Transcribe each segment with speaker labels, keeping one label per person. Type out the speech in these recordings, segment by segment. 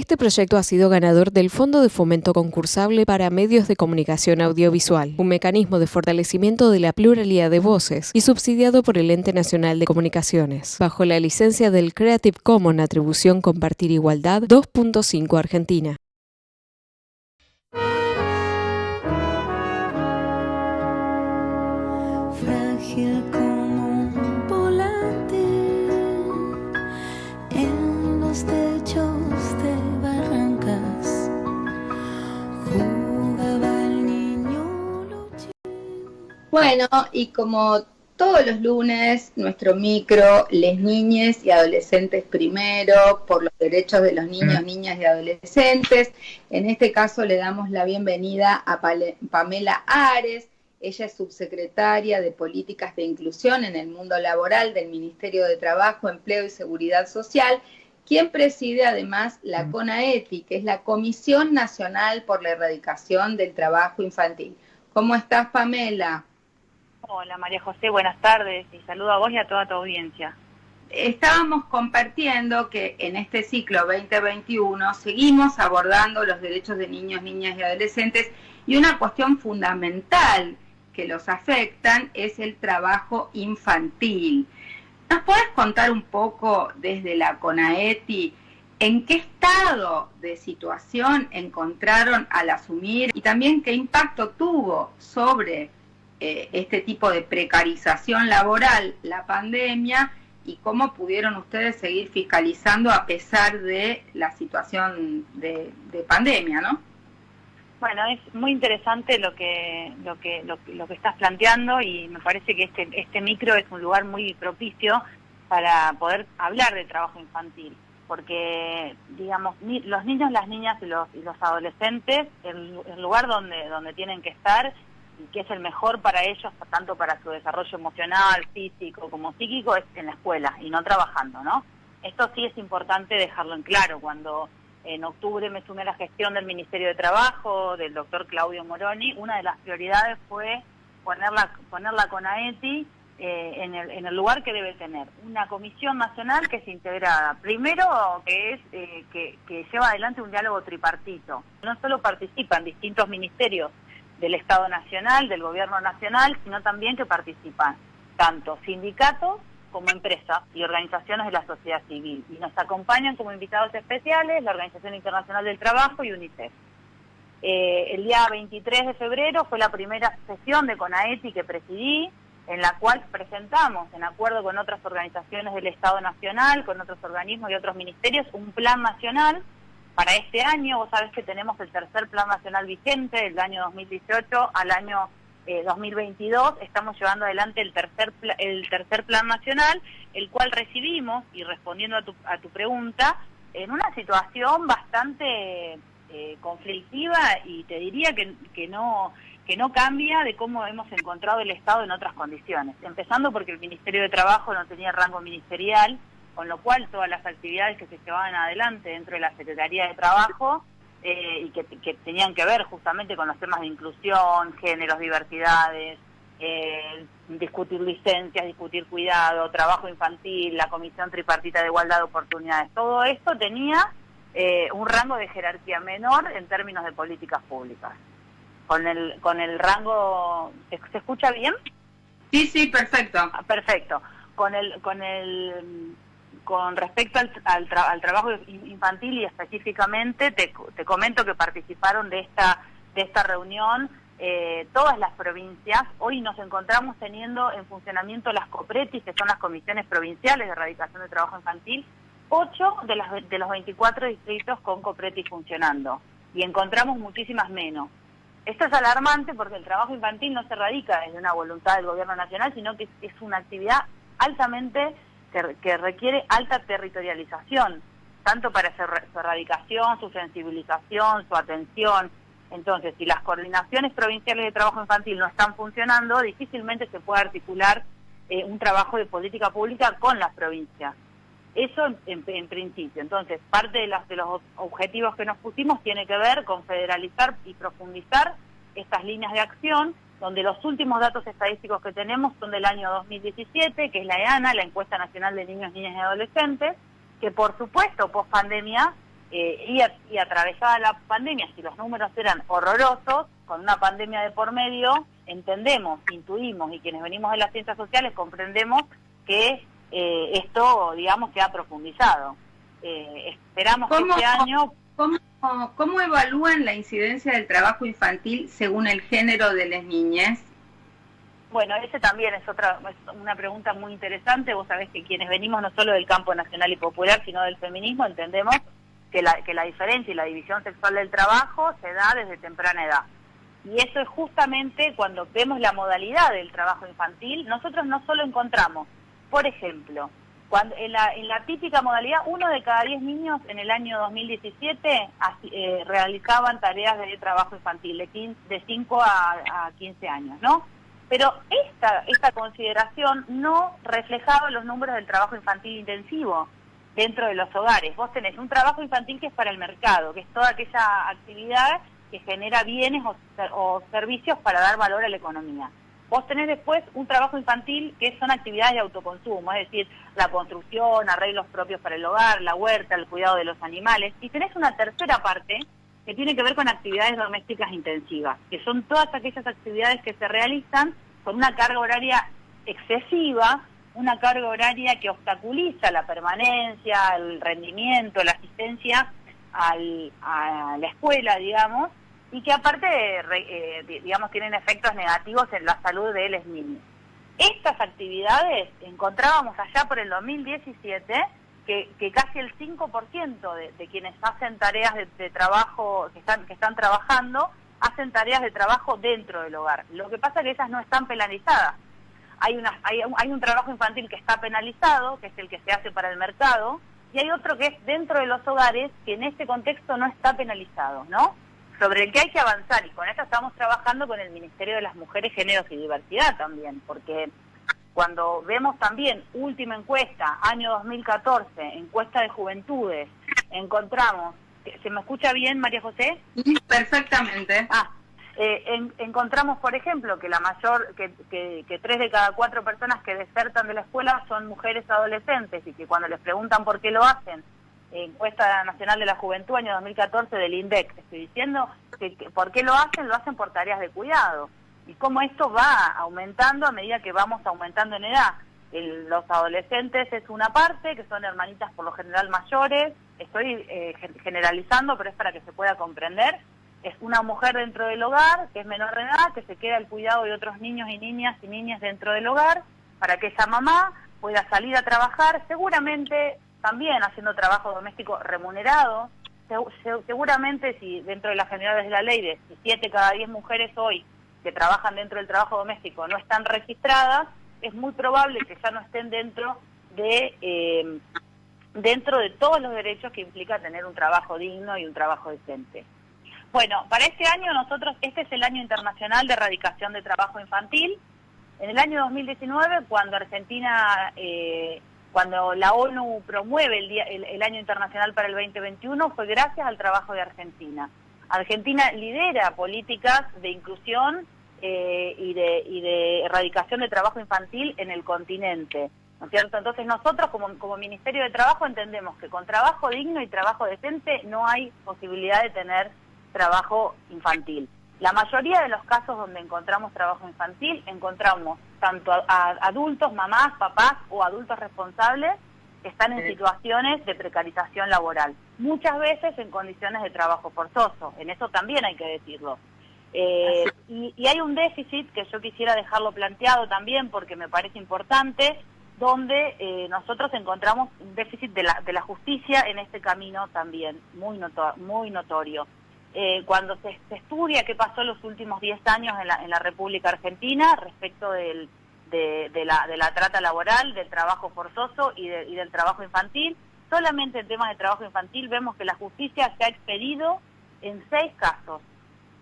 Speaker 1: Este proyecto ha sido ganador del Fondo de Fomento Concursable para Medios de Comunicación Audiovisual, un mecanismo de fortalecimiento de la pluralidad de voces y subsidiado por el Ente Nacional de Comunicaciones, bajo la licencia del Creative Commons Atribución Compartir Igualdad 2.5 Argentina.
Speaker 2: Bueno, y como todos los lunes, nuestro micro, les niñes y adolescentes primero, por los derechos de los niños, niñas y adolescentes. En este caso le damos la bienvenida a Pamela Ares. Ella es subsecretaria de Políticas de Inclusión en el mundo laboral del Ministerio de Trabajo, Empleo y Seguridad Social, quien preside además la CONAETI, que es la Comisión Nacional por la Erradicación del Trabajo Infantil. ¿Cómo estás, Pamela?
Speaker 3: Hola María José, buenas tardes y saludo a vos y a toda tu audiencia.
Speaker 2: Estábamos compartiendo que en este ciclo 2021 seguimos abordando los derechos de niños, niñas y adolescentes y una cuestión fundamental que los afectan es el trabajo infantil. ¿Nos puedes contar un poco desde la CONAETI en qué estado de situación encontraron al asumir y también qué impacto tuvo sobre eh, este tipo de precarización laboral la pandemia y cómo pudieron ustedes seguir fiscalizando a pesar de la situación de, de pandemia, ¿no?
Speaker 3: Bueno, es muy interesante lo que lo que lo, lo que estás planteando y me parece que este este micro es un lugar muy propicio para poder hablar de trabajo infantil, porque digamos ni- los niños, las niñas y los y los adolescentes el, el lugar donde donde tienen que estar y que es el mejor para ellos tanto para su desarrollo emocional, físico como psíquico es en la escuela y no trabajando, ¿no? Esto sí es importante dejarlo en claro cuando en octubre me sumé a la gestión del Ministerio de Trabajo, del doctor Claudio Moroni. Una de las prioridades fue ponerla, ponerla con AETI eh, en, el, en el lugar que debe tener. Una comisión nacional que es integrada. Primero, que es eh, que, que lleva adelante un diálogo tripartito. No solo participan distintos ministerios del Estado Nacional, del Gobierno Nacional, sino también que participan tanto sindicatos como empresas y organizaciones de la sociedad civil. Y nos acompañan como invitados especiales la Organización Internacional del Trabajo y UNICEF. Eh, el día 23 de febrero fue la primera sesión de CONAETI que presidí, en la cual presentamos, en acuerdo con otras organizaciones del Estado Nacional, con otros organismos y otros ministerios, un plan nacional para este año. Vos sabés que tenemos el tercer plan nacional vigente, del año 2018 al año eh, 2022. Estamos llevando adelante el tercer, el tercer plan nacional, el cual recibimos, y respondiendo a tu, a tu pregunta, en una situación bastante eh, conflictiva y te diría que, que no que no cambia de cómo hemos encontrado el Estado en otras condiciones. Empezando porque el Ministerio de Trabajo no tenía rango ministerial, con lo cual todas las actividades que se llevaban adelante dentro de la Secretaría de Trabajo eh, y que, que tenían que ver justamente con los temas de inclusión, géneros, diversidades, eh, discutir licencias, discutir cuidado, trabajo infantil, la Comisión Tripartita de Igualdad de Oportunidades, todo esto tenía eh, un rango de jerarquía menor en términos de políticas públicas. Con el, con el rango, ¿se, se escucha bien?
Speaker 2: Sí, sí, perfecto.
Speaker 3: Ah, Perfecto. Con el, con el, con respecto al, al, tra- al trabajo in- infantil y específicamente te, te comento que participaron de esta, de esta reunión eh, todas las provincias. Hoy nos encontramos teniendo en funcionamiento las COPRETIS, que son las comisiones provinciales de erradicación de trabajo infantil, ocho de, las, de los 24 distritos con COPRETIS funcionando y encontramos muchísimas menos. Esto es alarmante porque el trabajo infantil no se radica desde una voluntad del gobierno nacional, sino que es una actividad altamente que, que requiere alta territorialización, tanto para su, su erradicación, su sensibilización, su atención. Entonces, si las coordinaciones provinciales de trabajo infantil no están funcionando, difícilmente se puede articular eh, un trabajo de política pública con las provincias. Eso en- en principio. Entonces, parte de, las- de los objetivos que nos pusimos tiene que ver con federalizar y profundizar estas líneas de acción, donde los últimos datos estadísticos que tenemos son del año 2017, que es la EANA, la Encuesta Nacional de Niños, Niñas y Adolescentes, que por supuesto, post pandemia, eh, y, y atravesada la pandemia, si los números eran horrorosos, con una pandemia de por medio, entendemos, intuimos y quienes venimos de las ciencias sociales comprendemos que eh, esto, digamos, se ha profundizado. Eh, esperamos que este año...
Speaker 2: ¿cómo, ¿Cómo evalúan la incidencia del trabajo infantil según el género de las niñas?
Speaker 3: Bueno, ese también es otra una pregunta muy interesante. Vos sabés que quienes venimos no solo del campo nacional y popular, sino del feminismo, entendemos que la, que la diferencia y la división sexual del trabajo se da desde temprana edad. Y eso es justamente cuando vemos la modalidad del trabajo infantil, nosotros no solo encontramos, por ejemplo, cuando en la, en la típica modalidad, uno de cada diez niños en el año 2017 eh, realizaban tareas de trabajo infantil, de, de 5 a, a 15 años, ¿no? Pero esta, esta consideración no reflejaba los números del trabajo infantil intensivo dentro de los hogares. Vos tenés un trabajo infantil que es para el mercado, que es toda aquella actividad que genera bienes o, servicios para dar valor a la economía. Vos tenés después un trabajo infantil que son actividades de autoconsumo, es decir, la construcción, arreglos propios para el hogar, la huerta, el cuidado de los animales. Y tenés una tercera parte que tiene que ver con actividades domésticas intensivas, que son todas aquellas actividades que se realizan con una carga horaria excesiva una carga horaria que obstaculiza la permanencia, el rendimiento, la asistencia al, a la escuela, digamos, y que aparte, eh, digamos, tienen efectos negativos en la salud de los niños. Estas actividades encontrábamos allá por el 2017 que, que casi el 5% de, de, quienes hacen tareas de, trabajo, que están, que están trabajando, hacen tareas de trabajo dentro del hogar. Lo que pasa es que esas no están penalizadas hay, una, hay, hay un trabajo infantil que está penalizado, que es el que se hace para el mercado, y hay otro que es dentro de los hogares, que en este contexto no está penalizado, ¿no? Sobre el que hay que avanzar, y con eso estamos trabajando con el Ministerio de las Mujeres, Géneros y Diversidad también, porque cuando vemos también última encuesta, año 2014, encuesta de juventudes, encontramos, ¿se me escucha bien María José?
Speaker 2: Perfectamente.
Speaker 3: Ah, eh, en, encontramos, por ejemplo, que la mayor, que, que, que, tres de cada cuatro personas que desertan de la escuela son mujeres adolescentes y que cuando les preguntan por qué lo hacen, encuesta nacional de la juventud año 2014 del INDEC, estoy diciendo que, que, por qué lo hacen, lo hacen por tareas de cuidado. Y cómo esto va aumentando a medida que vamos aumentando en edad. El, los adolescentes es una parte, que son hermanitas por lo general mayores, estoy eh, generalizando, pero es para que se pueda comprender, es una mujer dentro del hogar, que es menor de edad, que se queda al cuidado de otros niños y niñas y niñas dentro del hogar, para que esa mamá pueda salir a trabajar, seguramente también haciendo trabajo doméstico remunerado, seguramente si dentro de las generales de la ley de 7 cada 10 mujeres hoy que trabajan dentro del trabajo doméstico no están registradas, es muy probable que ya no estén dentro de eh, dentro de todos los derechos que implica tener un trabajo digno y un trabajo decente. Bueno, para este año nosotros, este es el año internacional de erradicación de trabajo infantil. En el año 2019, cuando Argentina, eh, cuando la ONU promueve el, día, el, el, año internacional para el 2021, fue gracias al trabajo de Argentina. Argentina lidera políticas de inclusión eh, y, de, y de erradicación de trabajo infantil en el continente. ¿No es cierto? Entonces nosotros como, como Ministerio de Trabajo entendemos que con trabajo digno y trabajo decente no hay posibilidad de tener trabajo infantil. La mayoría de los casos donde encontramos trabajo infantil, encontramos tanto a, a adultos, mamás, papás o adultos responsables que están en situaciones de precarización laboral, muchas veces en condiciones de trabajo forzoso, en eso también hay que decirlo. Eh, y, y, hay un déficit que yo quisiera dejarlo planteado también porque me parece importante, donde eh, nosotros encontramos un déficit de la, de la justicia en este camino también, muy, noto muy notorio eh, cuando se, estudia qué pasó los últimos 10 años en la, en la, República Argentina respecto del, de, de, la, de, la, trata laboral, del trabajo forzoso y, de, y, del trabajo infantil, solamente en temas de trabajo infantil vemos que la justicia se ha expedido en 6 casos,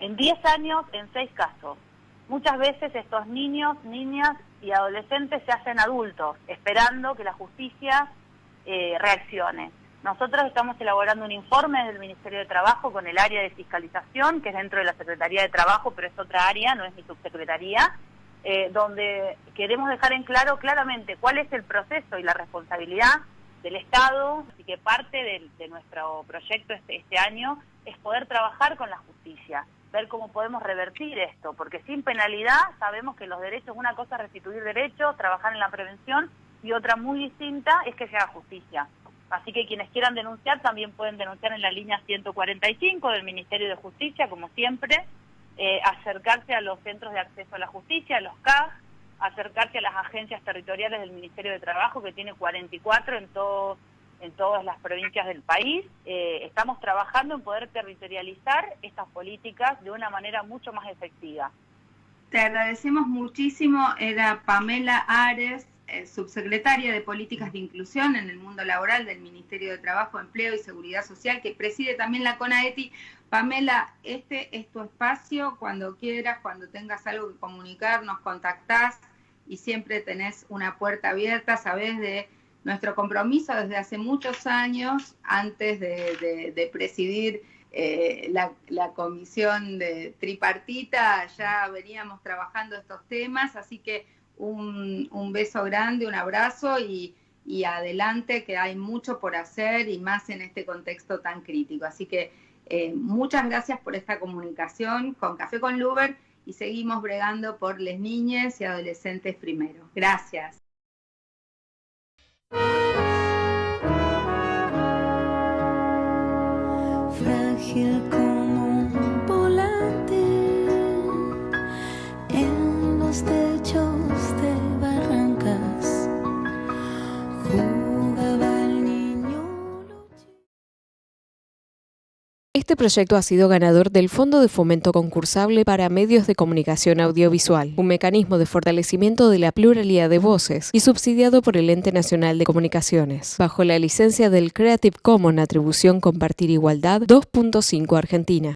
Speaker 3: en 10 años en 6 casos. Muchas veces estos niños, niñas y adolescentes se hacen adultos, esperando que la justicia eh, reaccione. Nosotros estamos elaborando un informe del Ministerio de Trabajo con el área de fiscalización, que es dentro de la Secretaría de Trabajo, pero es otra área, no es mi subsecretaría, eh, donde queremos dejar en claro claramente cuál es el proceso y la responsabilidad del Estado, así que parte de, nuestro proyecto este, este año es poder trabajar con la justicia, ver cómo podemos revertir esto, porque sin penalidad sabemos que los derechos, una cosa es restituir derechos, trabajar en la prevención, y otra muy distinta es que se haga justicia. Así que quienes quieran denunciar también pueden denunciar en la línea 145 del Ministerio de Justicia, como siempre, eh, acercarse a los centros de acceso a la justicia, a los CAG, acercarse a las agencias territoriales del Ministerio de Trabajo, que tiene 44 en, todo, en todas las provincias del país. Eh, estamos trabajando en poder territorializar estas políticas de una manera mucho más efectiva.
Speaker 2: Te agradecemos muchísimo, era Pamela Ares, subsecretaria de Políticas de Inclusión en el mundo laboral del Ministerio de Trabajo, Empleo y Seguridad Social, que preside también la CONAETI. Pamela, este es tu espacio, cuando quieras, cuando tengas algo que comunicar, nos contactás y siempre tenés una puerta abierta, sabés de nuestro compromiso desde hace muchos años, antes de, presidir eh, la, la, comisión de tripartita, ya veníamos trabajando estos temas, así que un, beso grande, un abrazo y, adelante que hay mucho por hacer y más en este contexto tan crítico. Así que eh, muchas gracias por esta comunicación con Café con Luber y seguimos bregando por las niñas y adolescentes primero. Gracias.
Speaker 4: Frágil
Speaker 1: Este proyecto ha sido ganador del Fondo de Fomento Concursable para Medios de Comunicación Audiovisual, un mecanismo de fortalecimiento de la pluralidad de voces y subsidiado por el Ente Nacional de Comunicaciones, bajo la licencia del Creative Commons Atribución Compartir Igualdad 2.5 Argentina.